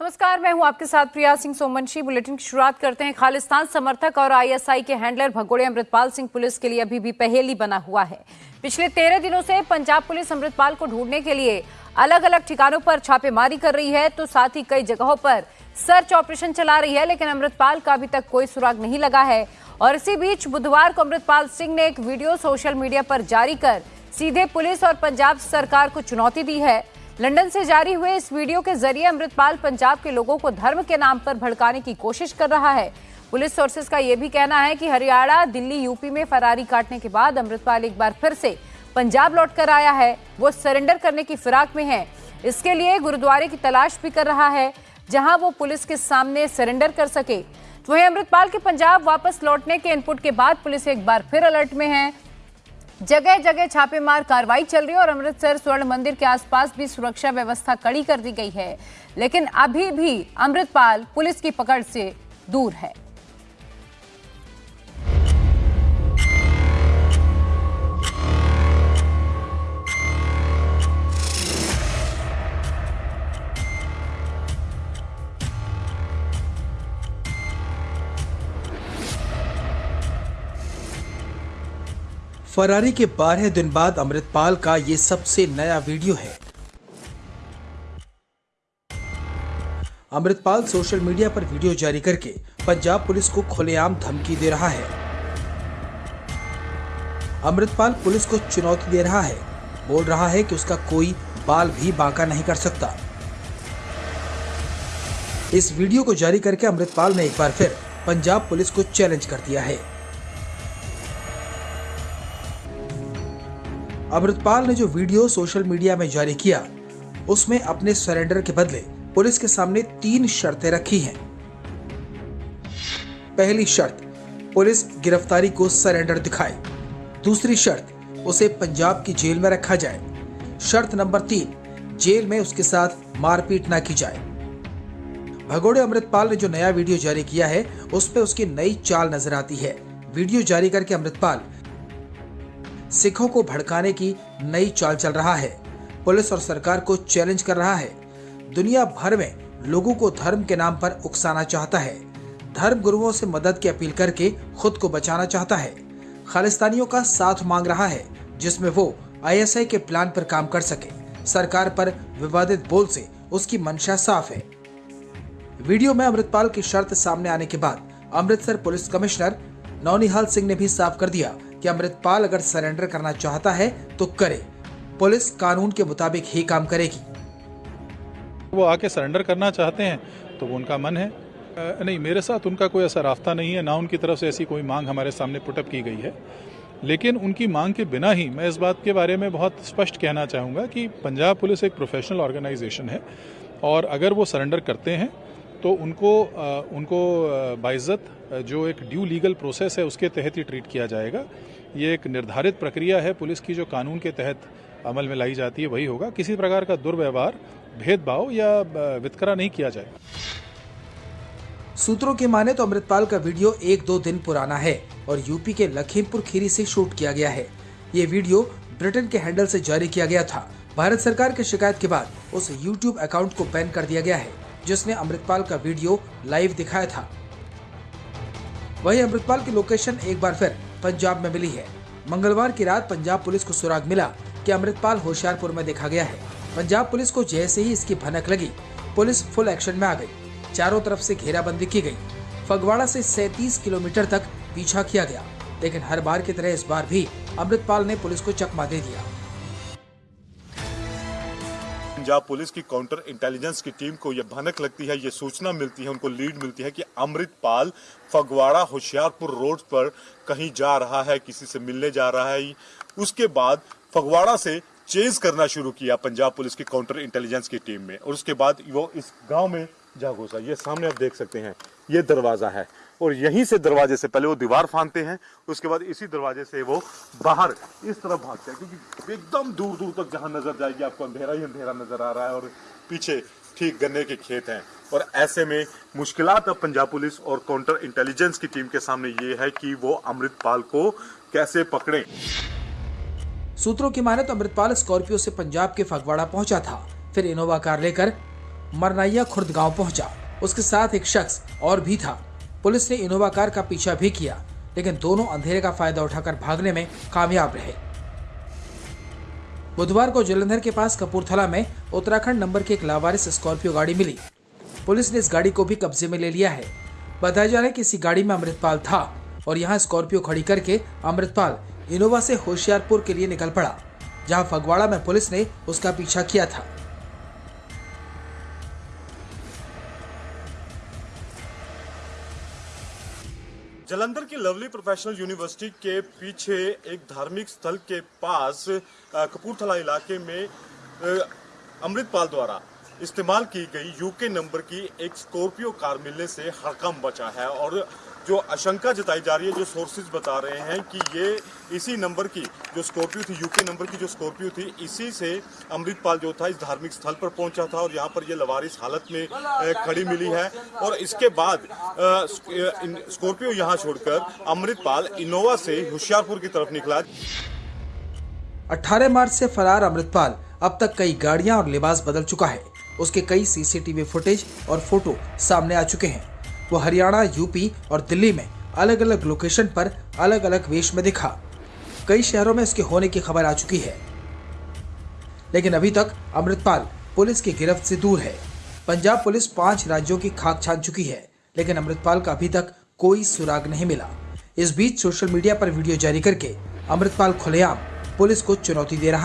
नमस्कार, मैं हूँ आपके साथ प्रिया सिंह सोमवंशी। बुलेटिन की शुरुआत करते हैं खालिस्तान समर्थक और आईएसआई के हैंडलर भगोड़े अमृतपाल सिंह पुलिस के लिए अभी भी पहेली बना हुआ है। पिछले तेरह दिनों से पंजाब पुलिस अमृतपाल को ढूँढने के लिए अलग अलग ठिकानों पर छापेमारी कर रही है तो साथ ही कई जगहों पर सर्च ऑपरेशन चला रही है, लेकिन अमृतपाल का अभी तक कोई सुराग नहीं लगा है। और इसी बीच बुधवार को अमृतपाल सिंह ने एक वीडियो सोशल मीडिया पर जारी कर सीधे पुलिस और पंजाब सरकार को चुनौती दी है। लंदन से जारी हुए इस वीडियो के ज़रिए अमृतपाल पंजाब के लोगों को धर्म के नाम पर भड़काने की कोशिश कर रहा है। पुलिस सोर्सेज का यह भी कहना है कि हरियाणा, दिल्ली, यूपी में फरारी काटने के बाद अमृतपाल एक बार फिर से पंजाब लौट कर आया है। वो सरेंडर करने की फिराक में है। इसके लिए गुरुद्वारे की तलाश भी कर रहा है, जहाँ वो पुलिस के सामने सरेंडर कर सके। तो वहीं अमृतपाल के पंजाब वापस लौटने के इनपुट के बाद पुलिस एक बार फिर अलर्ट में है। जगह जगह छापेमार कार्रवाई चल रही है और अमृतसर स्वर्ण मंदिर के आसपास भी सुरक्षा व्यवस्था कड़ी कर दी गई है। लेकिन अभी भी अमृतपाल पुलिस की पकड़ से दूर है। फरारी के बारह दिन बाद अमृतपाल का ये सबसे नया वीडियो है। अमृतपाल सोशल मीडिया पर वीडियो जारी करके पंजाब पुलिस को खुलेआम धमकी दे रहा है। अमृतपाल पुलिस को चुनौती दे रहा है। बोल रहा है कि उसका कोई बाल भी बांका नहीं कर सकता। इस वीडियो को जारी करके अमृतपाल ने एक बार फिर पंजाब पुलिस को चैलेंज कर दिया है। अमृतपाल ने जो वीडियो सोशल मीडिया में जारी किया, उसमें अपने सरेंडर के बदले पुलिस के सामने तीन शर्तें रखी हैं। पहली शर्त, पुलिस गिरफ्तारी को सरेंडर दिखाए। दूसरी शर्त, उसे पंजाब की जेल में रखा जाए। शर्त नंबर तीन, जेल में उसके साथ मारपीट ना की जाए। भगोड़े अमृतपाल ने जो नया वीडियो जारी किया है उस पर उसकी नई चाल नज़र आती है। वीडियो जारी करके अमृतपाल सिखों को भड़काने की नई चाल चल रहा है। पुलिस और सरकार को चैलेंज कर रहा है। दुनिया भर में लोगों को धर्म के नाम पर उकसाना चाहता है। धर्म गुरुओं से मदद की अपील करके खुद को बचाना चाहता है। खालिस्तानियों का साथ मांग रहा है, जिसमें वो आईएसआई के प्लान पर काम कर सके। सरकार पर विवादित बोल से उसकी मंशा साफ़ है। वीडियो में अमृतपाल की शर्त सामने आने के बाद अमृतसर पुलिस कमिश्नर नौनिहाल सिंह ने भी साफ़ कर दिया कि अमृतपाल अगर सरेंडर करना चाहता है तो करे। पुलिस कानून के मुताबिक ही काम करेगी। वो आके सरेंडर करना चाहते हैं तो वो उनका मन है। नहीं, मेरे साथ उनका कोई ऐसा रास्ता नहीं है, ना उनकी तरफ़ से ऐसी कोई मांग हमारे सामने पुटअप की गई है। लेकिन उनकी मांग के बिना ही मैं इस बात के बारे में बहुत स्पष्ट कहना चाहूँगा कि पंजाब पुलिस एक प्रोफेशनल ऑर्गेनाइजेशन है और अगर वो सरेंडर करते हैं तो उनको उनको बाइज़त जो एक ड्यू लीगल प्रोसेस है, उसके तहत ही ट्रीट किया जाएगा। ये एक निर्धारित प्रक्रिया है, पुलिस की जो कानून के तहत अमल में लाई जाती है, वही होगा। किसी प्रकार का दुर्व्यवहार, भेदभाव या वितकरा नहीं किया जाएगा सूत्रों की माने तो अमृतपाल का वीडियो एक दो दिन पुराना है और यूपी के लखीमपुर खीरी से शूट किया गया है। ये वीडियो ब्रिटेन के हैंडल से जारी किया गया था। भारत सरकार की शिकायत के बाद उस यूट्यूब अकाउंट को बैन कर दिया गया है। जिसने अमृतपाल का वीडियो लाइव दिखाया था। वही अमृतपाल की लोकेशन एक बार फिर पंजाब में मिली है। मंगलवार की रात पंजाब पुलिस को सुराग मिला कि अमृतपाल होशियारपुर में देखा गया है। पंजाब पुलिस को जैसे ही इसकी भनक लगी, पुलिस फुल एक्शन में आ गई। चारों तरफ़ से घेराबंदी की गई। फगवाड़ा से 37 किलोमीटर तक पीछा किया गया। लेकिन हर बार की तरह इस बार भी अमृतपाल ने पुलिस को चकमा दे दिया। पंजाब पुलिस की काउंटर इंटेलिजेंस की टीम को यह भनक लगती है ये सूचना मिलती है, उनको लीड मिलती है कि अमृतपाल फगवाड़ा होशियारपुर रोड पर कहीं जा रहा है, किसी से मिलने जा रहा है। उसके बाद फगवाड़ा से चेंज करना शुरू किया पंजाब पुलिस की काउंटर इंटेलिजेंस की टीम में, और उसके बाद वो इस गाँव में जा घुसा ये सामने आप देख सकते हैं, ये दरवाज़ा है। और यहीं से दरवाजे से पहले वो दीवार फांदते हैं, उसके बाद इसी दरवाजे से वो बाहर इस तरफ़ भागते हैं, क्योंकि एकदम दूर दूर तक जहाँ नज़र जाएगी आपको अंधेरा ही अंधेरा नज़र आ रहा है और पीछे ठीक गन्ने के खेत हैं। और ऐसे में मुश्किल अब पंजाब पुलिस और काउंटर इंटेलिजेंस की टीम के सामने ये है कि वो अमृतपाल को कैसे पकड़े। सूत्रों की माने तो अमृतपाल स्कॉर्पियो से पंजाब के फगवाड़ा पहुँचा था। फिर इनोवा कार लेकर मरनाइया खुर्द गाँव पहुँचा। उसके साथ एक शख्स और भी था। पुलिस ने इनोवा कार का पीछा भी किया, लेकिन दोनों अंधेरे का फ़ायदा उठाकर भागने में कामयाब रहे। बुधवार को जलंधर के पास कपूरथला में उत्तराखंड नंबर की एक लावारिस स्कॉर्पियो गाड़ी मिली। पुलिस ने इस गाड़ी को भी कब्जे में ले लिया है। बताया जा रहा है कि इसी गाड़ी में अमृतपाल था और यहाँ स्कॉर्पियो खड़ी करके अमृतपाल इनोवा से होशियारपुर के लिए निकल पड़ा, जहाँ फगवाड़ा में पुलिस ने उसका पीछा किया था। जलंधर की लवली प्रोफेशनल यूनिवर्सिटी के पीछे एक धार्मिक स्थल के पास कपूरथला इलाके में अमृतपाल द्वारा इस्तेमाल की गई यूके नंबर की एक स्कॉर्पियो कार मिलने से हड़कम बचा है और जो आशंका जताई जा रही है, जो सोर्सेज बता रहे हैं कि ये इसी नंबर की, जो स्कॉर्पियो थी यूके नंबर की जो स्कॉर्पियो थी, इसी से अमृतपाल जो था, इस धार्मिक स्थल पर पहुँचा था और यहाँ पर ये लवारिस हालत में खड़ी मिली है। और इसके बाद स्कॉर्पियो यहाँ छोड़कर अमृतपाल इनोवा से होशियारपुर की तरफ़ निकला। 18 मार्च से फरार अमृतपाल अब तक कई गाड़ियाँ और लिबास बदल चुका है। उसके कई सीसीटीवी फुटेज और फ़ोटो सामने आ चुके हैं। वो हरियाणा, यूपी और दिल्ली में अलग अलग लोकेशन पर अलग अलग वेश में दिखा। कई शहरों में इसके होने की खबर आ चुकी है। लेकिन अभी तक अमृतपाल पुलिस की गिरफ्त से दूर है। पंजाब पुलिस पाँच राज्यों की खाक छान चुकी है, लेकिन अमृतपाल का अभी तक कोई सुराग नहीं मिला। इस बीच सोशल मीडिया पर वीडियो जारी करके अमृतपाल खुलेआम पुलिस को चुनौती दे रहा